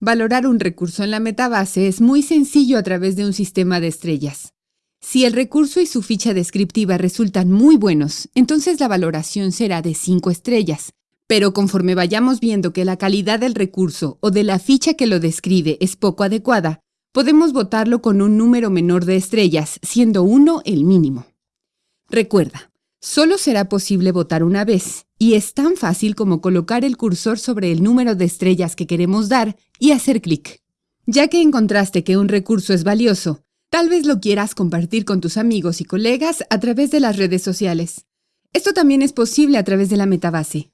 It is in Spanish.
Valorar un recurso en la metabase es muy sencillo a través de un sistema de estrellas. Si el recurso y su ficha descriptiva resultan muy buenos, entonces la valoración será de 5 estrellas. Pero conforme vayamos viendo que la calidad del recurso o de la ficha que lo describe es poco adecuada, podemos votarlo con un número menor de estrellas, siendo 1 el mínimo. Recuerda, solo será posible votar una vez, y es tan fácil como colocar el cursor sobre el número de estrellas que queremos dar y hacer clic. Ya que encontraste que un recurso es valioso, tal vez lo quieras compartir con tus amigos y colegas a través de las redes sociales. Esto también es posible a través de la metabase.